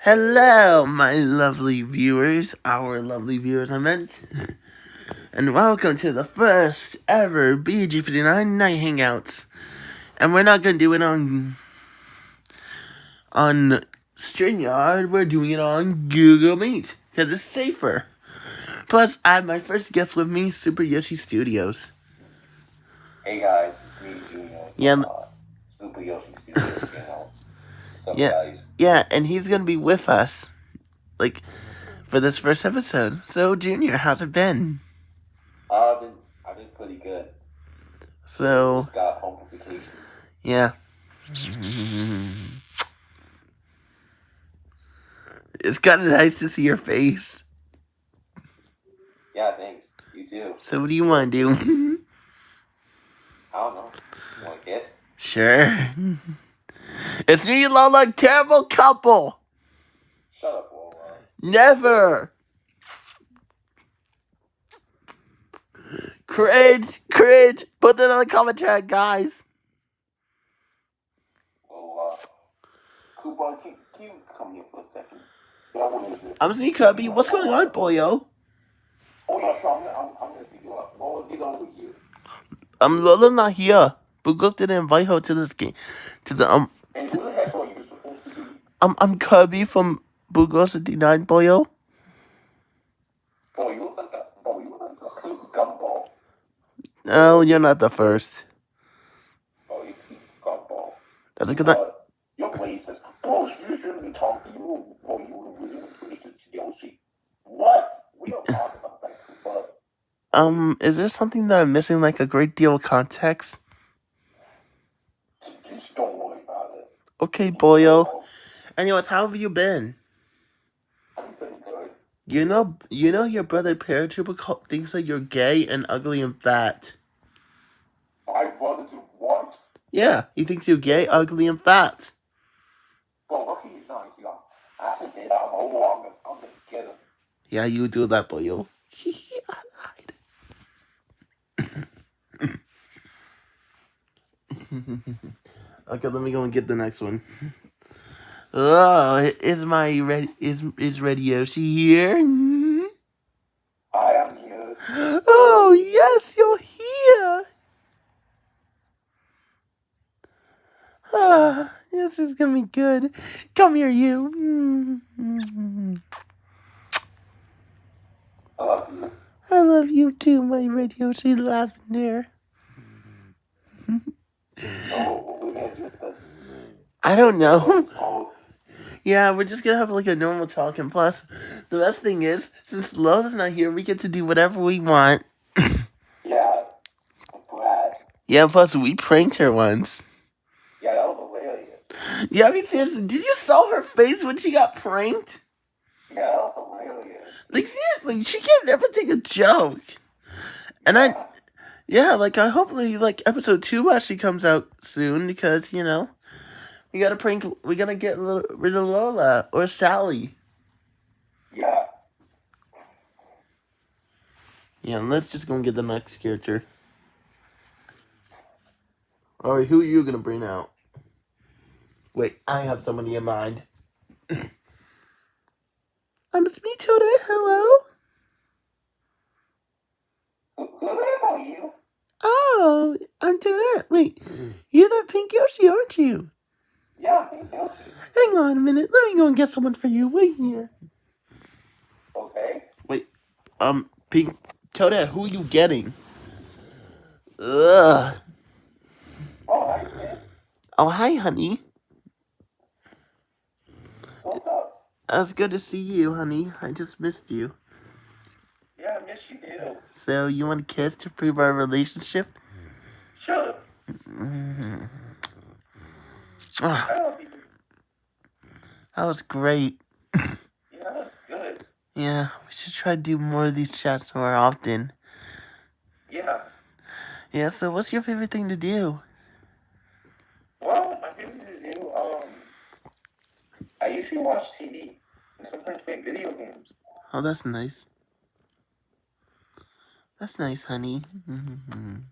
Hello, my lovely viewers, our lovely viewers, I meant. And welcome to the first ever BG59 Night Hangouts. And we're not going to do it on on StreamYard, we're doing it on Google Meet, because it's safer. Plus, I have my first guest with me, Super Yoshi Studios. Hey guys, me Junior. Yeah, Uh, Super Yoshi Studios, you know. Yeah. Yeah, and he's going to be with us, like, for this first episode. So, Junior, how's it been? Uh, I've been, I've been pretty good. So, Just got home from vacation. yeah. It's kind of nice to see your face. Yeah, thanks. You too. So, what do you want to do? I don't know. You want to guess? sure. It's me and Lola, terrible couple. Shut up, Lola. Never. Cringe, cringe. Put that in the comment tag, guys. Lola. Koopa, can, can you come here for a second? Yeah, I want to I'm me, Cubby. What's going on, boyo? Oh, yeah, I'm, I'm, I'm going to pick you up. Lola, get over here. Um, Lola not here. Bugos didn't invite her to this game. To the um, Um, I'm Kirby from Bugos 59, boyo. Boy, you look like a, boy, you look like a gumball. No, you're not the first. Boy, you gumball. That's because I, you're you shouldn't be talking to you. What? Um, is there something that I'm missing, like a great deal of context? just don't worry about it. Okay, boyo. Anyways, how have you been? I'm pretty good. You know, you know your brother Paratrooper thinks that you're gay and ugly and fat. My brother do what? Yeah, he thinks you're gay, ugly, and fat. Look, he's not. After that, I'm gonna, I'm gonna get him. Yeah, you do that, boyo. okay, let me go and get the next one. Oh, is my red is is Red Yoshi here? I am here. Oh yes, you're here. Ah, this is gonna be good. Come here, you. I love you. I love you too, my Red Yoshi Lavender. What we gonna do with this? I don't know. Yeah, we're just gonna have like a normal talk, and plus, the best thing is, since Lola's not here, we get to do whatever we want. yeah. Glad. Yeah, plus we pranked her once. Yeah, that was hilarious. Yeah, I mean seriously, did you saw her face when she got pranked? Yeah, that was hilarious. Like seriously, she can't never take a joke. And I, yeah, like I hopefully like episode two actually comes out soon because you know, we gotta prank, we gotta get rid of Lola or Sally. Yeah. Yeah, and let's just go and get the next character. Alright, who are you gonna bring out? Wait, I have somebody in mind. I'm Sweet Tilda, hello? Who, who the heck are you? Oh, I'm Tilda. Wait, you're that aren't you? Yeah, me too. Hang on a minute, let me go and get someone for you. Wait here. Okay. Wait. Um, Pink Toadette, who are you getting? Ugh. Oh, hi, man. Oh, hi, honey. What's up? It was good to see you, honey. I just missed you. Yeah, I miss you too. So, you want a kiss to prove our relationship? Sure. Ah, I you. that was great. Yeah, that's good. Yeah, we should try to do more of these chats more often. Yeah. Yeah, so what's your favorite thing to do? Well, my favorite to do, um, I usually watch TV and sometimes play video games. Oh, that's nice. That's nice, honey.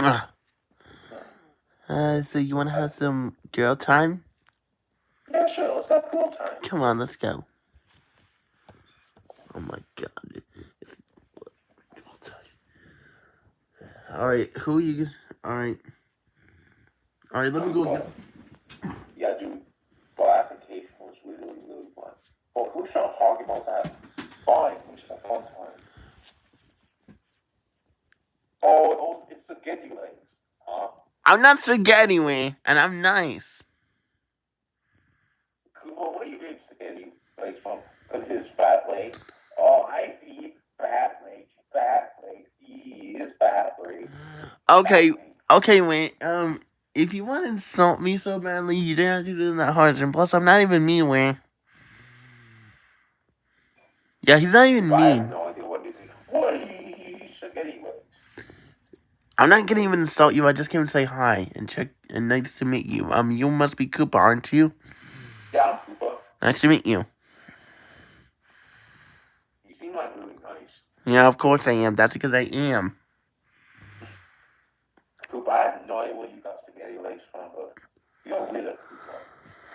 Ah. Uh, so you want to have some girl time? Yeah, sure. Let's have pool time. Come on, let's go. Oh my god. It's- I'll. Alright, who are you? Alright. Alright, let me go get. Yeah, dude. Well, application was really, really fun. But we're trying to talk about that. Fine, we should have fun time. Oh, oh, it's spaghetti legs. Huh? I'm not spaghetti way, and I'm nice. Well, what are you spaghetti legs from? Because his fat legs. Oh, I see. Fat legs. Fat legs. He is fat legs. Okay, okay, wait. Um, if you want to insult me so badly, you didn't have to do it that hard. And plus, I'm not even mean, Wayne. Yeah, he's not even I have mean. no idea what it is. What are you spaghetti legs? I'm not gonna even insult you. I just came to say hi and check and nice to meet you. Um, you must be Koopa, aren't you? Yeah, I'm Koopa. Nice to meet you. You seem like really nice. Yeah, of course I am. That's because I am. Koopa, I have no idea where you got spaghetti legs from, but you're weird,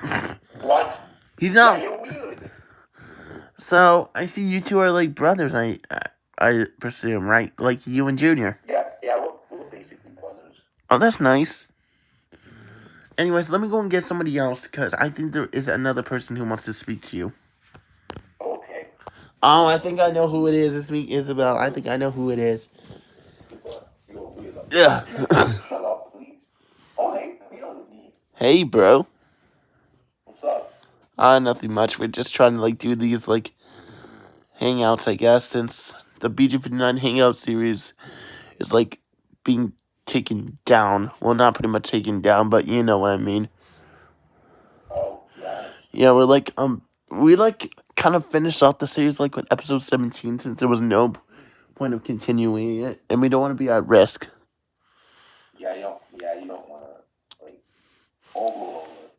Koopa. What? He's Yeah, not. you're weird. So I see you two are like brothers. I, I, I presume, right? Like you and Junior. Yeah, yeah, we're, we're basically brothers. Oh, that's nice. Anyways, let me go and get somebody else because I think there is another person who wants to speak to you. Okay. Oh, I think I know who it is. It's me, Isabel. I think I know who it is. Koopa, you're weird. Yeah. Shut up, please. Oh, hey, you don't need. hey, bro. What's up? Uh, nothing much. We're just trying to like do these like hangouts, I guess, since the BG59 hangout series is like being taken down. Well, not pretty much taken down, but you know what I mean. Oh, yeah. Yeah, we're like um we like kind of finished off the series like with episode 17 since there was no point of continuing it and we don't want to be at risk. Yeah, you don't, yeah, you don't want to, like, overload it.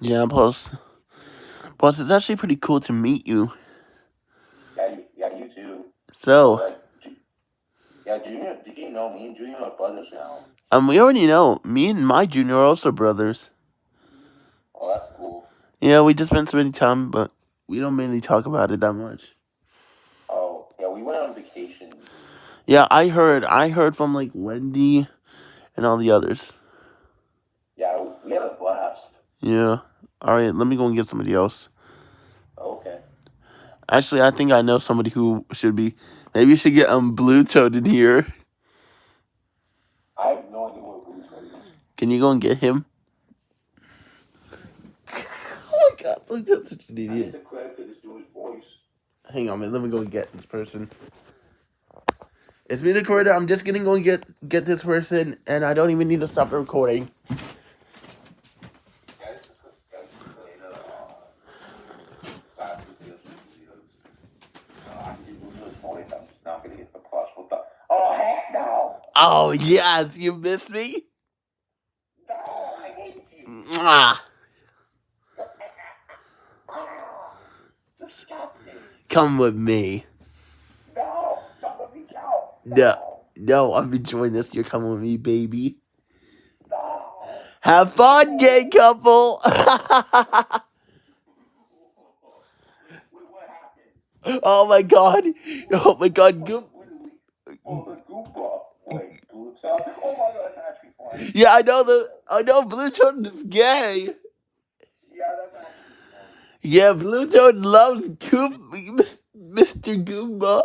Yeah, plus plus it's actually pretty cool to meet you. Yeah, you, yeah, you too. So, yeah, Junior, did you know me and Junior are brothers now? um we already know me and my junior are also brothers. Oh, that's cool. Yeah, we just spent so many time, but we don't mainly talk about it that much. Oh, yeah, we went on vacation. Yeah, I heard I heard from like Wendy and all the others. Yeah, we had a blast. Yeah. All right, let me go and get somebody else. Okay. Actually, I think I know somebody who should be. Maybe you should get um Blue Toad in here. I have no idea what Blue's is. Can you go and get him? Oh my god, Blue Toad's such an idiot. the credit for this voice. Hang on, man. Let me go and get this person. It's me, the recorder. I'm just gonna go and get get this person, and I don't even need to stop the recording. Guys, this is guys, later. Uh, back with this videos. Uh, I can do Blue's voice. I'm just not gonna get the plus with the. Oh heck no! Oh yes, you missed me. No, I hate you. Mwah. Ah. Come with me. No, don't let me. No. No, I'm enjoying this. You're coming with me, baby. No. Have fun, gay couple. Oh my god. Oh my god. Goop. Oh, Wait, Blue Town? Oh my god, that's actually funny. Yeah, I know the. I know Blue Toad is gay. Yeah, that's actually funny. Yeah, Blue Toad loves Goop, Mr. Goomba.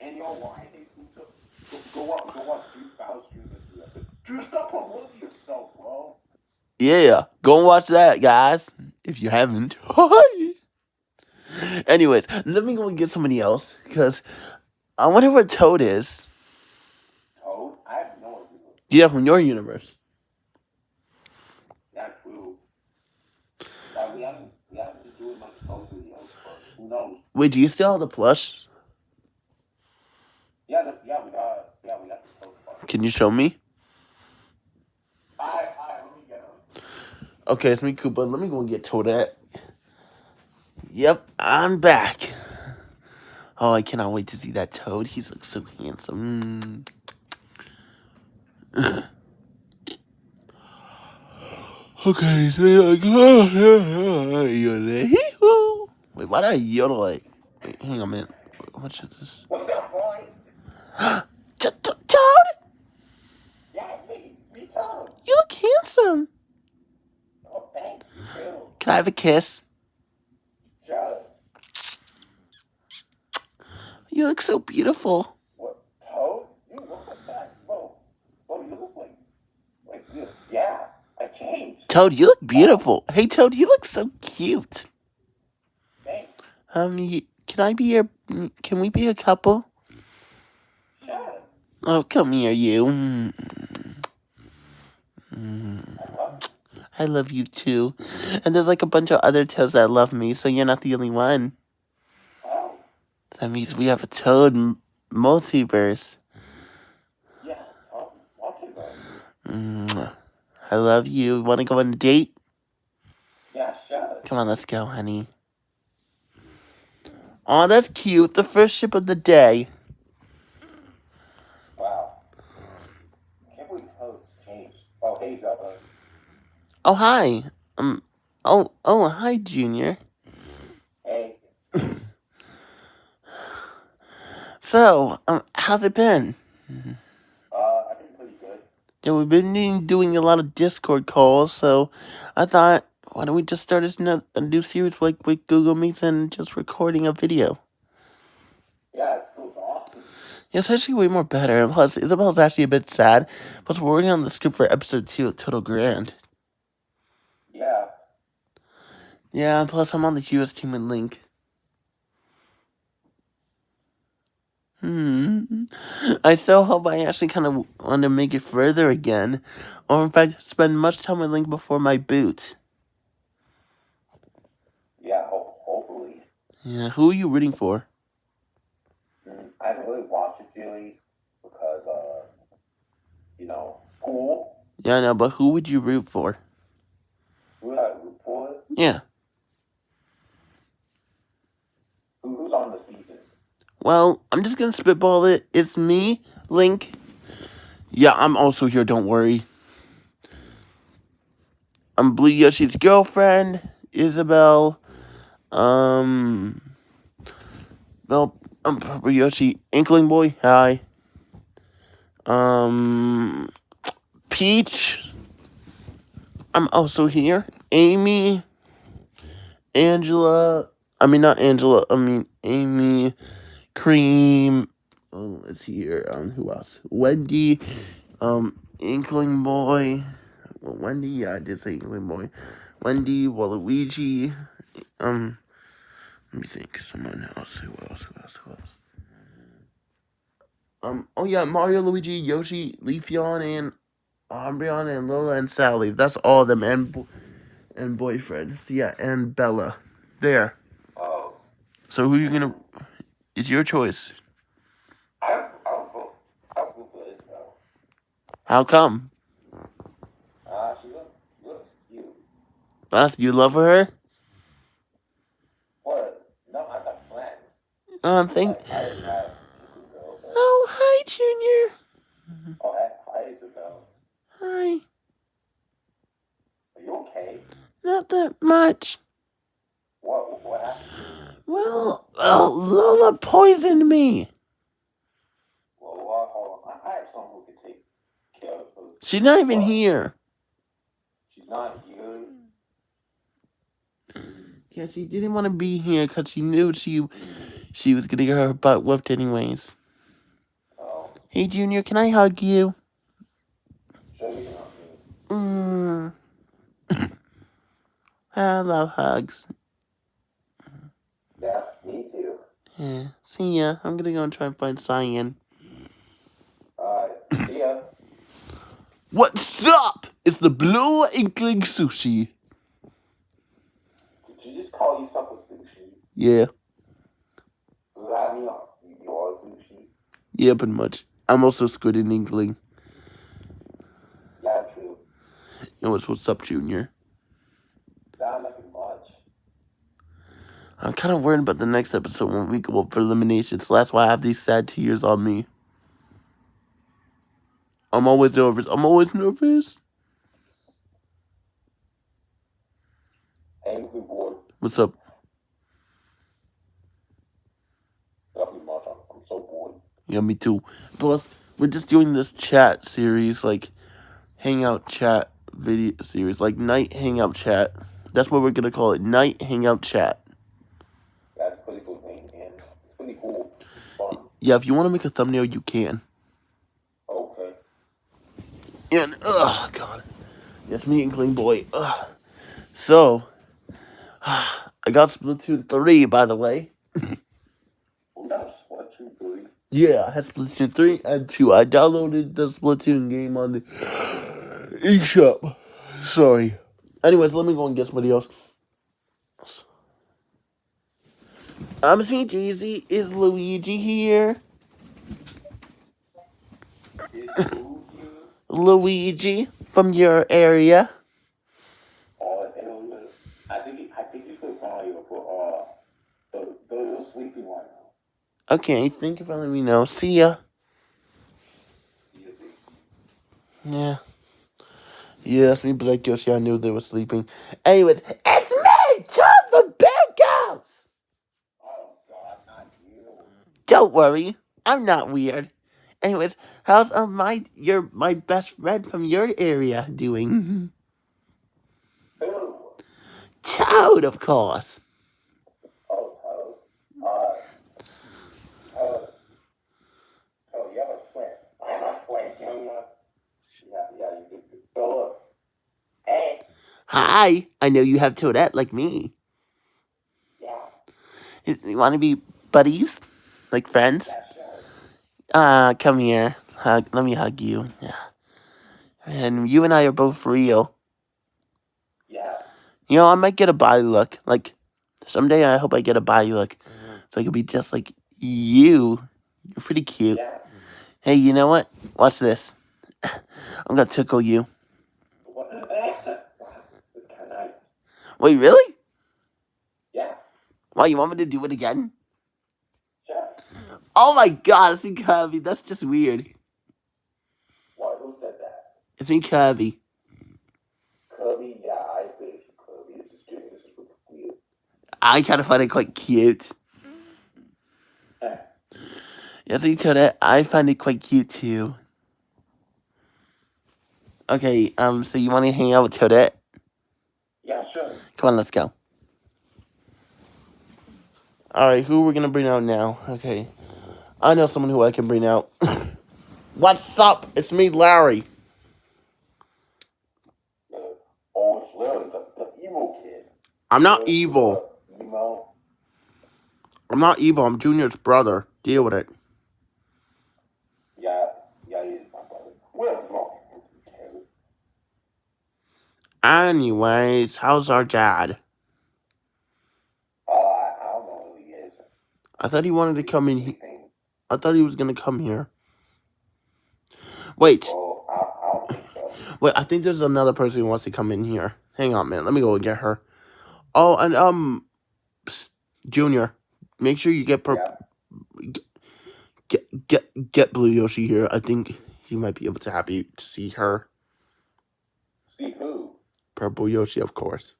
And you know why I hate Blue Town? Go, go up, go up, Drew House Drew. Drew, stop promoting yourself, bro. Yeah, go and watch that, guys. If you haven't. Anyways, let me go and get somebody else because I wonder where Toad is. Toad? I have no idea. Yeah, from your universe. Not true. Yeah, we haven't, we haven't been doing much Toad videos, but who knows? Wait, do you still have the plush? Yeah, the, yeah, we got, yeah, we got the Toad. Can you show me? I, I, let me get him. Okay, it's me, Koopa. Let me go and get Toadette. Yep, I'm back. Oh, I cannot wait to see that Toad. He looks so handsome. Mm. Okay, so you're like, oh, you're like. Wait, why did I yodel like? Wait, hang on a minute. What should this? What's up, boys? Toad, Yeah, me, me too. you look handsome. Oh, thank you. Can I have a kiss? Sure. You look so beautiful. What? Toad? You look like that? Whoa. Whoa, you look like. Like, you, yeah, I changed. Toad, you look beautiful. Hey, Toad, you look so cute. Thanks. Um, y can I be your? Can we be a couple? Sure. Oh, come here, you. Mm. Mm. I love you. I love you too. And there's like a bunch of other toads that love me, so you're not the only one. Oh, That means we have a toad m- multiverse. yeah. Oh, multiverse. Mm. I love you. Want to go on a date? Yeah, sure. Come on, let's go, honey. Oh, that's cute. The first ship of the day. Wow. Can't believe Toad's changed. Oh, hey, Zella. Oh, hi. Um. Oh, oh, hi, Junior. Hey. So, um, how's it been? Uh, I've been pretty Yeah, we've been doing- a lot of Discord calls, so I thought, why don't we just start a, new series like with Google Meets and just recording a video? Yeah, it's. Awesome. Yeah, it's actually way more better. And plus, Isabel's actually a bit sad. Plus, we're working on the script for episode two of Total Grand. Yeah. Yeah, plus, I'm on the US team with Link. Hmm. I still hope I actually kind of want to make it further again, or in fact, spend much time with Link before my boot. Yeah, ho- hopefully. Yeah, who are you rooting for? Mm, I haven't really watched the series because, uh, you know, school. Yeah, I know, but who would you root for? Who did I root for? Yeah. Who, who's on? Well, I'm just gonna spitball it. It's me, Link. Yeah, I'm also here, don't worry. I'm Blue Yoshi's girlfriend, Isabel. Um. Well, I'm Purple Yoshi, Inkling Boy, hi. Um. Peach. I'm also here. Amy. Angela. I mean, not Angela, I mean, Amy. Cream. Oh, let's see here. Um, who else? Wendy. Um, Inkling Boy. Well, Wendy. Yeah, I did say Inkling Boy. Wendy, Waluigi. Um, let me think. Someone else. Who else? Who else? Who else? Um. Oh yeah, Mario, Luigi, Yoshi, Leafeon, and Umbreon, and Lola, and Sally. That's all of them, and and boyfriend. So yeah, and Bella. There. Oh, So who you gonna? It's your choice. I, I'll vote. I'll vote for Isabel. How come? Uh, she looks, looks cute. Beth, you love her? What? No, as a friend. I think. Like, I didn't have Isabel. but- Oh, hi, Junior. Oh, hi, hi, Isabel. Hi. Are you okay? Not that much. What, what happened? Well, oh, Lola poisoned me. Well, well, hold on. I, I have someone who can take care of her. She's not even here. She's not here. Yeah, she didn't want to be here because she knew she she was gonna get her butt whooped anyways. Oh, Hey, Junior, can I hug you? sure you can help me. Mm. I love hugs. Yeah, me too. Yeah. See ya. I'm gonna go and try and find Cyan. Alright, see ya. What's up? It's the Blue Inkling Sushi. Did you just call yourself a sushi? Yeah. Does that mean you are a sushi? Yeah, pretty much. I'm also Squid and Inkling. Yeah, true. You know what's, what's up, Junior? Nothing much. I'm kind of worried about the next episode when we go up for elimination, so that's why I have these sad tears on me. I'm always nervous. I'm always nervous. Boy. What's up? Nothing much. I'm, I'm so bored. Yeah, me too. Plus, we're just doing this chat series, like hangout chat video series, like night hangout chat. That's what we're gonna call it, night hangout chat. That's a pretty cool name, man. It's pretty cool. Fun. Yeah, if you want to make a thumbnail, you can. Okay. And oh god, yes, me and Clean Boy. Ugh. So, I got Splatoon three, by the way. Well, that's what you. Yeah, I had Splatoon 3 and 2. I downloaded the Splatoon game on the eShop. Sorry. Anyways, let me go and get somebody else. I'm Sweet Daisy. Is Luigi here? Luigi from your area? Think. Okay, thank you for letting me know. See ya. Yeah. Yes, me Black Yoshi, I knew they were sleeping. Anyways, it's me, Tom the Bearcats! Oh God, not you. Don't worry, I'm not weird. Anyways, how's uh, my your my best friend from your area doing? Who? Toad, of course. Oh, Toad. Uh, Toad. Oh, you have a friend. I have a friend, Junior. Yeah, yeah, you do. So look. Hey. Hi, I know you have Toadette like me. Yeah. You, you want to be buddies, like friends? Uh, come here. Hug. Let me hug you. Yeah. And you and I are both real. Yeah. You know, I might get a body look. Like someday, I hope I get a body look, so I could be just like you. You're pretty cute. Yeah. Hey, you know what? Watch this. I'm gonna tickle you. What? It's kind of nice. Wait, really? Yeah. Why you want me to do it again? Oh my god, it's me curvy. That's just weird. What? Who said that? It's me curvy. Kirby? Yeah, I think Kirby. This is good. This is really weird. I kind of find it quite cute. Eh. Yes, you told it. I find it quite cute too. Okay, um, so you want to hang out with Toadette? Yeah, sure. Come on, let's go. Alright, who we're gonna bring out now? Okay. I know someone who I can bring out. What's up? It's me, Larry. Oh, it's Larry, the, the emo kid. I'm not evil. I'm not evil. I'm Junior's brother. Deal with it. Yeah, yeah, he is my brother. Anyways, how's our dad? Uh, I, don't know who he is. I thought he wanted to come in. He- Anything. I thought he was gonna come here. Wait, Oh, I, I don't think so. wait. I think there's another person who wants to come in here. Hang on, man. Let me go and get her. Oh, and um, psst, Junior, make sure you get per- Yeah. get get get Blue Yoshi here. I think he might be able to happy to see her. See who? Purple Yoshi, of course.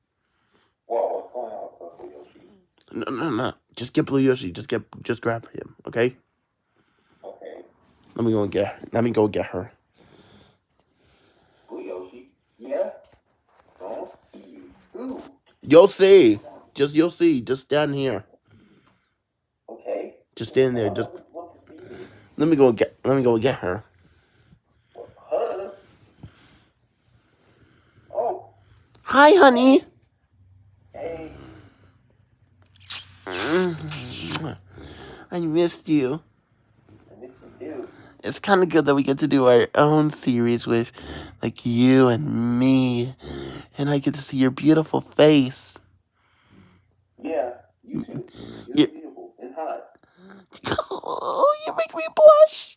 Whoa, what's going on with Purple Yoshi? No, no, no. Just get Blue Yoshi. Just get, just grab him. Okay. Let me go and get. Let me go get her. Blue Yoshi? Yeah? Don't see who? You'll see. Just you'll see. Just stand here. Okay. Just stand there. Just Want to see me? let me go get. Let me go get her. Oh, Hi, honey. hey. I missed you. I miss you too. It's kind of good that we get to do our own series with, like you and me, and I get to see your beautiful face. Yeah, you too. You're Yeah. beautiful and hot. Oh, you make me blush.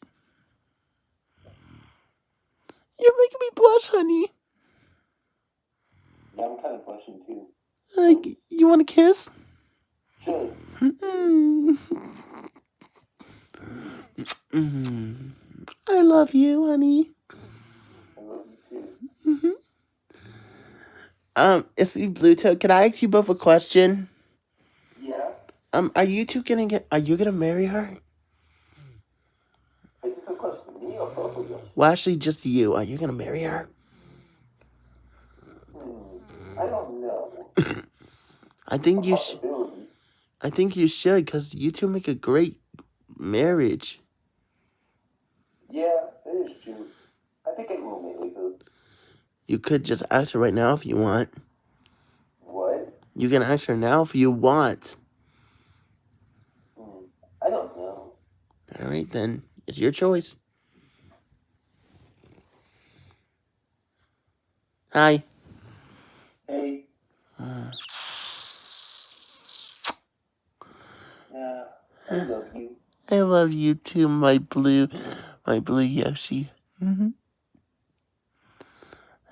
You're making me blush, honey. Yeah, I'm kind of blushing too. Like, you want a kiss? Sure. Mm. Mm. I love you, honey. I love you too. hmm Um, it's me, Bluto. Can I ask you both a question? Yeah. Um, are you two gonna get? Are you gonna marry her? Is this a question me or both of you? Well, actually, just you. Are you gonna marry her? Hmm. I don't know. I think you should. Possibility. I think you should, cause you two make a great marriage. Yeah, it is true. I think it will make it good. You could just ask her right now if you want. What? You can ask her now if you want. Hmm. I don't know. All right, then it's your choice. Hi. Hey. Uh, Yeah. I love you. I love you too, my blue, my blue Yoshi. hmm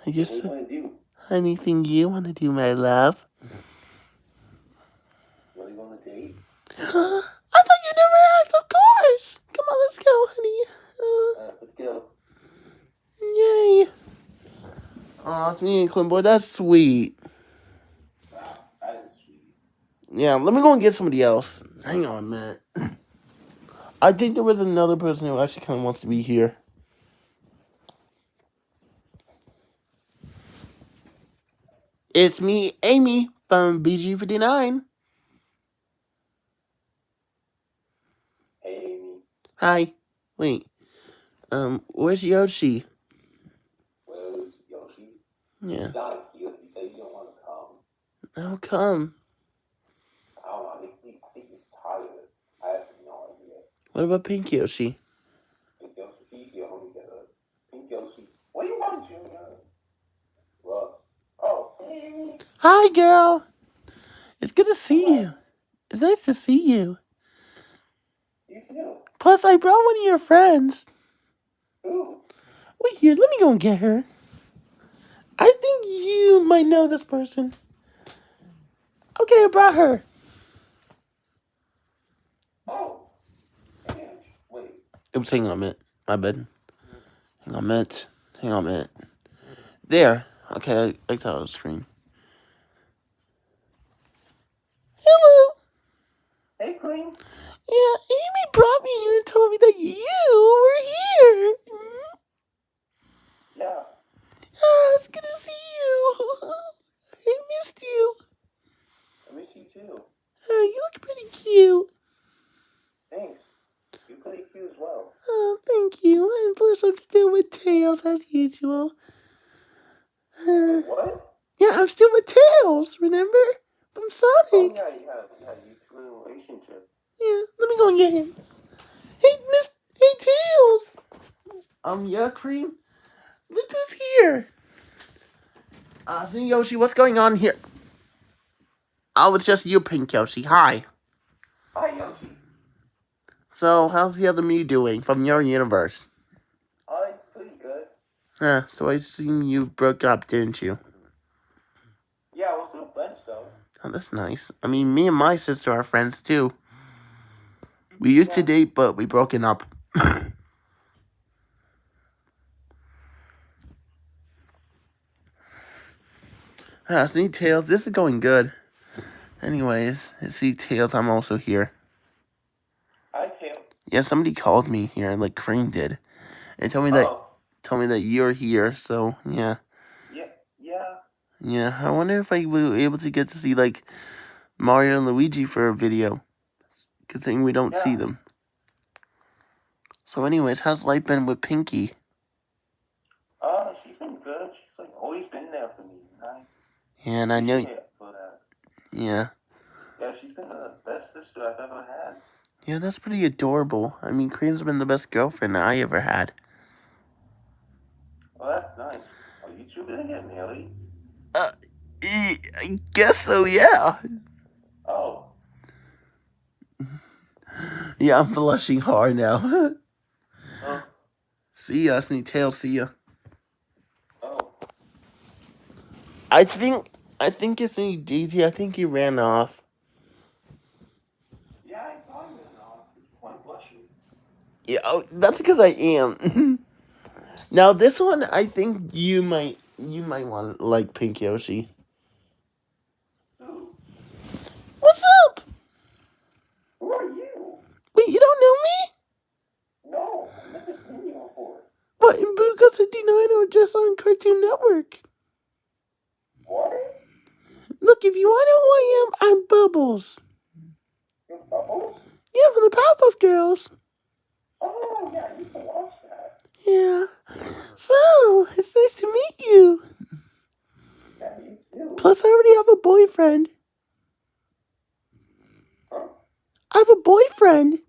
I guess do you want to do? anything you want to do, my love. What do you want to date? I thought you never asked. Of course. Come on, let's go, honey. Uh, let's go. Uh, yay. Aw, it's me and Clint Boy. That's sweet. Wow, that is sweet. Yeah, let me go and get somebody else. Hang on a minute. I think there was another person who actually kind of wants to be here. It's me, Amy, from BG59. Hey, Amy. Hi. Wait. Um, where's Yoshi? Where's Yoshi? Yeah. He's not here. He said he don't want to come. How come? I don't know. I think, I think he's tired. I have no idea. What about Pink Yoshi? Pink Yoshi, you only get a Pink Yoshi. What do you want, Junior? What? Oh, hey, Amy. Hi, girl. It's good to see you. It's nice to see you. Plus, I brought one of your friends. Wait here, let me go and get her. I think you might know this person. Okay, I brought her. Oh. Wait. Oops, hang on a minute. My bad. Hang on a minute. Hang on a minute. There. Okay, I, saw the screen. Hello. Hey, Queen. Yeah, Amy brought me here and told me that you were here. Mm. Yeah. Ah, it's good to see you. I missed you. I miss you too. Uh, you look pretty cute. Thanks. You play cute as well. Oh, thank you. And plus, I'm still with Tails as usual. Uh, What? yeah, I'm still with Tails, remember? From Oh, Sonic. yeah, you have, you have two in a relationship. Yeah, let me go and get him. Hey, Miss. Hey, Tails. Um, yeah, Cream. Look who's here. Uh, see, Yoshi, what's going on here? Oh, it's just you, Pink Yoshi. Hi. Hi, Yoshi. So, how's the other me doing from your universe? Oh, it's pretty good. Yeah, so I assume you broke up, didn't you? Yeah, we're still friends, though. Oh, that's nice. I mean, me and my sister are friends too. We used to date, but we broken up. ah, see Tails, this is going good. Anyways, see Tails, I'm also here. Hi, Tail. Yeah, somebody called me here, like Crane did. And told me that Oh, told me that you're here, so yeah. yeah, yeah. Yeah, I wonder if I will be able to get to see like Mario and Luigi for a video. Considering we don't see them. So anyways, how's life been with Pinky? Oh, she's been good. She's like always been there for me. and I Yeah, and I know for that. Uh, yeah. Yeah, she's been uh, the best sister I've ever had. Yeah, that's pretty adorable. I mean Cream's been the best girlfriend I ever had. Well, that's nice. Are you two gonna get married? I guess so, yeah. Oh, Yeah, I'm blushing hard now. oh, see ya, Sneak Tail, see ya. oh. I think I think it's me Daisy, I think he ran off. Yeah, I thought you were off. Why blushing? Yeah, oh, that's because I am. now this one, I think you might you might want like Pink Yoshi. me? No, I'm never seen you before. But in Buka 89 or just on Cartoon Network? What? Look, if you want to know who I am, I'm Bubbles. You're Bubbles? Yeah, from the Powerpuff Girls. Oh, yeah, you can watch that. Yeah. So, it's nice to meet you. Plus, I already have a boyfriend. Huh? I have a boyfriend.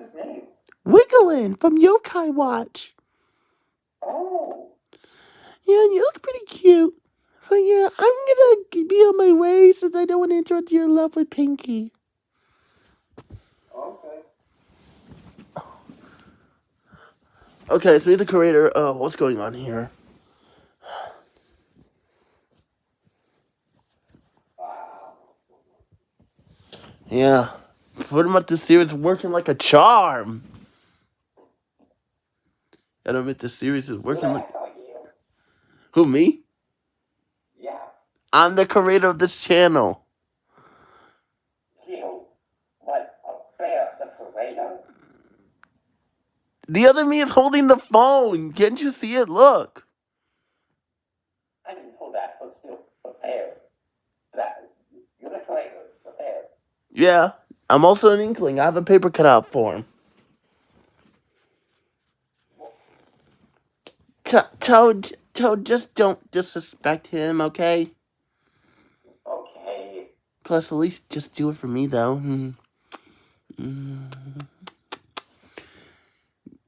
What's his name? Wigglin from Yokai Watch. Oh, Yeah, you look pretty cute. So, yeah, I'm gonna be on my way since I don't want to interrupt your love with Pinky. okay. Okay, so be the creator. Uh, what's going on here? Wow. Yeah, pretty much this series working like a charm. I don't admit this series is working like What about you? who me? Yeah, I'm the creator of this channel. you. What a bear, the creator. The other me is holding the phone. Can't you see it? Look. I didn't know that, but still, bear. That, you're the creator, the bear. Yeah, I'm also an inkling. I have a paper cut out for him. To- Toad, Toad, just don't disrespect him, okay? Okay. Plus, at least just do it for me, though. Hmm. Mm.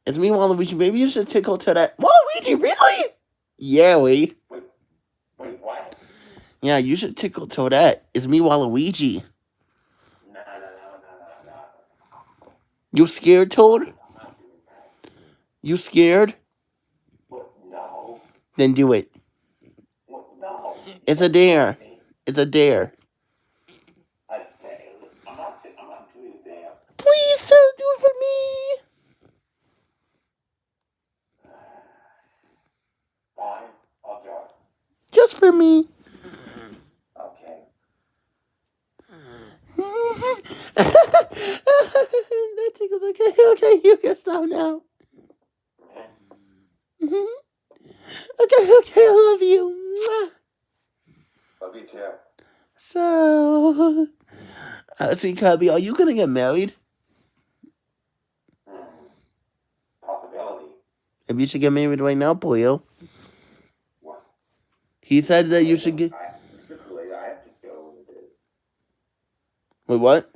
It's me, Waluigi. Maybe you should tickle to that. Waluigi, really? Yeah, we. Wait, wait, what? Yeah, you should tickle Toadette. It's me, Waluigi. No, no, no, no, no, no. You scared, Toad? I'm not doing that. You scared? No. Then do it. No. It's a dare. It's a dare. I failed. I'm not, I'm not doing that. Please, Toad, do it for me. Fine, I'll do it. Just for me. Okay. that tickles. Okay, okay, stop now. Mhm. Okay, okay, I love you. Mwah. Love you too. So, uh, sweet Cubby, are you gonna get married? Possibility. Maybe you should get married right now, Polio. What? He said that you should get. I, I have to go. Wait, what?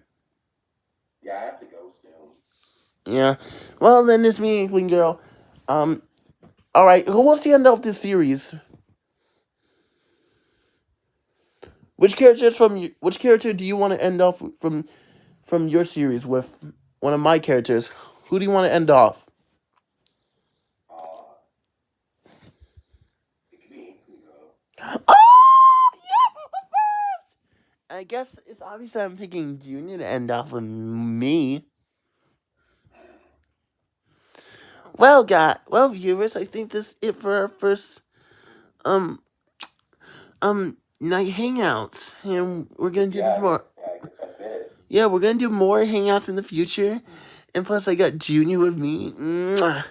Yeah, I have to go soon. Yeah. Well, then it's me, Inkling Girl. Um. All right. Who wants to end off this series? Which characters from you? Which character do you want to end off from from your series with? One of my characters. Who do you want to end off? Uh, it could be Inkling Girl. Oh yes, I'm the first. I guess it's obvious that I'm picking Junior to end off with me. Well, God, well, viewers, I think this is it for our first um um night hangouts, and we're gonna do this more. Yeah, I guess that's it. Yeah, we're gonna do more hangouts in the future, and plus, I got Junior with me, Mwah.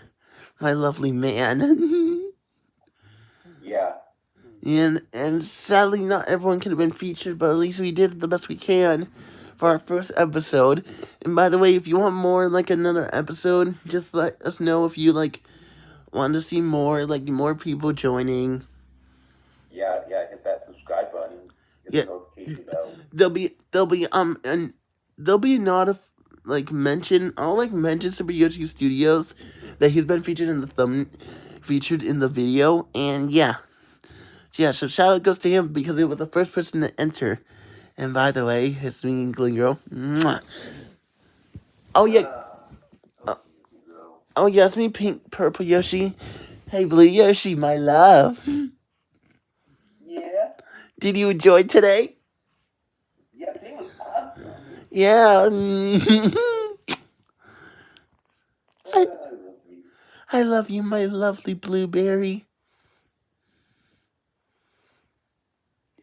my lovely man. Yeah. And and sadly, not everyone could have been featured, but at least we did the best we can for our first episode. And by the way, if you want more, like another episode, just let us know if you like want to see more, like more people joining. Yeah, yeah, hit that subscribe button. Hit Yeah. the notification bell. There'll be there'll be um and there'll be not a like mention. I'll like mention Super Yoshi Studios that he's been featured in the thumb featured in the video, and yeah. So yeah, so shout out goes to him because he was the first person to enter. And by the way, his swinging Gling Girl. Mwah. Oh yeah, Uh, oh it's me, Pink Purple Yoshi. Hey Blue Yoshi, my love. yeah. Did you enjoy today? Yeah, it was awesome. Yeah. I love you. I love you, my lovely blueberry.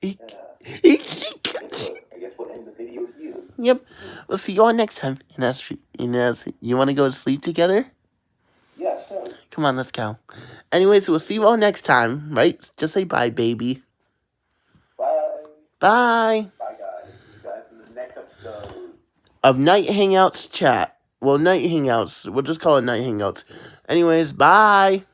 Yeah. eek, Guess eek. what? I guess we'll end the video with you. Yep. We'll see you all next time. And as you want to go to sleep together? Yeah, sure. Come on, let's go. Anyways, we'll see you all next time, right? Just say bye, baby. Bye. Bye. Bye, guys. See you guys in the next episode. Of Night Hangouts chat. Well, Night Hangouts. We'll just call it Night Hangouts. Anyways, bye.